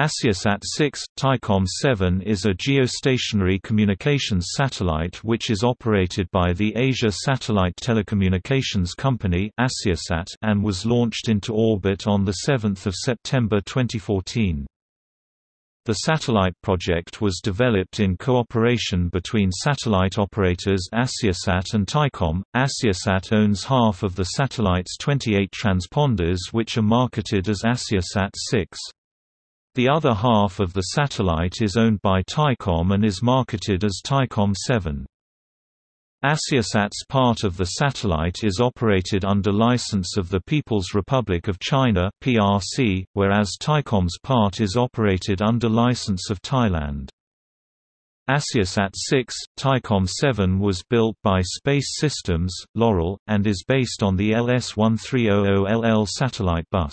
AsiaSat 6, Thaicom 7 is a geostationary communications satellite which is operated by the Asia Satellite Telecommunications Company and was launched into orbit on 7 September 2014. The satellite project was developed in cooperation between satellite operators Asiasat and Thaicom. Asiasat owns half of the satellite's 28 transponders which are marketed as Asiasat 6. The other half of the satellite is owned by Thaicom and is marketed as Thaicom 7. Asiasat's part of the satellite is operated under license of the People's Republic of China (PRC), whereas Thaicom's part is operated under license of Thailand. Asiasat 6, Thaicom 7 was built by Space Systems, Loral, and is based on the LS1300LL satellite bus.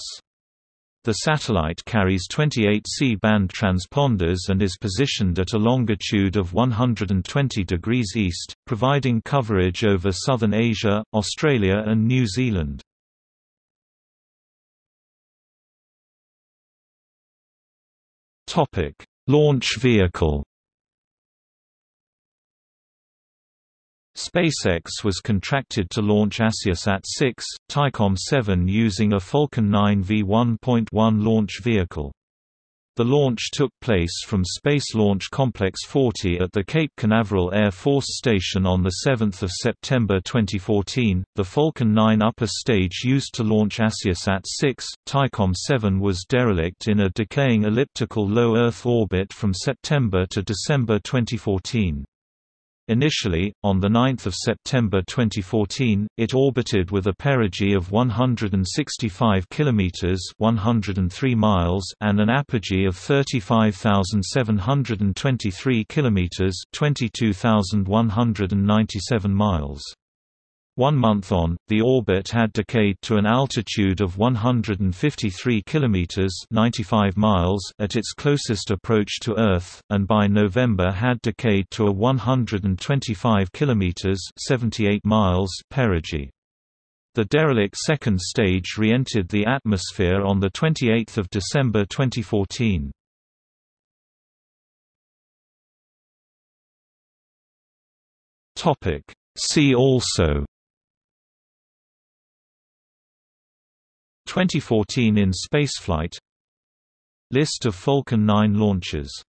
The satellite carries 28 C-band transponders and is positioned at a longitude of 120 degrees east, providing coverage over southern Asia, Australia and New Zealand. Launch vehicle SpaceX was contracted to launch Asiasat 6, Thaicom 7 using a Falcon 9 V1.1 launch vehicle. The launch took place from Space Launch Complex 40 at the Cape Canaveral Air Force Station on 7 September 2014. The Falcon 9 upper stage used to launch Asiasat 6, Thaicom 7 was derelict in a decaying elliptical low Earth orbit from September to December 2014. Initially, on 9 September 2014, it orbited with a perigee of 165 km 103 miles and an apogee of 35,723 km 22,197 miles. One month on, the orbit had decayed to an altitude of 153 kilometers (95 miles) at its closest approach to Earth, and by November had decayed to a 125 kilometers (78 miles) perigee. The derelict second stage re-entered the atmosphere on the 28th of December 2014. Topic See also 2014 in spaceflight. List of Falcon 9 launches